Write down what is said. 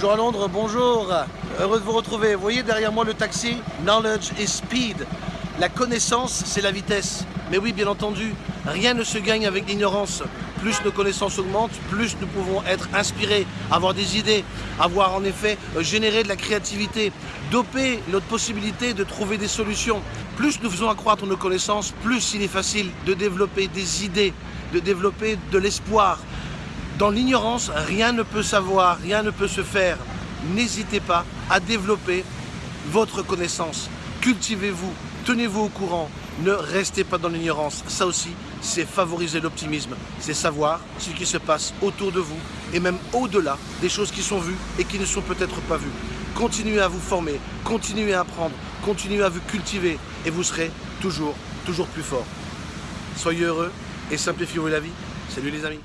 Toujours à Londres, bonjour. Heureux de vous retrouver. Vous voyez derrière moi le taxi? Knowledge is speed. La connaissance, c'est la vitesse. Mais oui, bien entendu, rien ne se gagne avec l'ignorance. Plus nos connaissances augmentent, plus nous pouvons être inspirés, avoir des idées, avoir en effet euh, généré de la créativité, doper notre possibilité de trouver des solutions. Plus nous faisons accroître nos connaissances, plus il est facile de développer des idées, de développer de l'espoir. Dans l'ignorance, rien ne peut savoir, rien ne peut se faire. N'hésitez pas à développer votre connaissance. Cultivez-vous, tenez-vous au courant, ne restez pas dans l'ignorance. Ça aussi, c'est favoriser l'optimisme, c'est savoir ce qui se passe autour de vous et même au-delà des choses qui sont vues et qui ne sont peut-être pas vues. Continuez à vous former, continuez à apprendre, continuez à vous cultiver et vous serez toujours, toujours plus fort. Soyez heureux et simplifiez-vous la vie. Salut les amis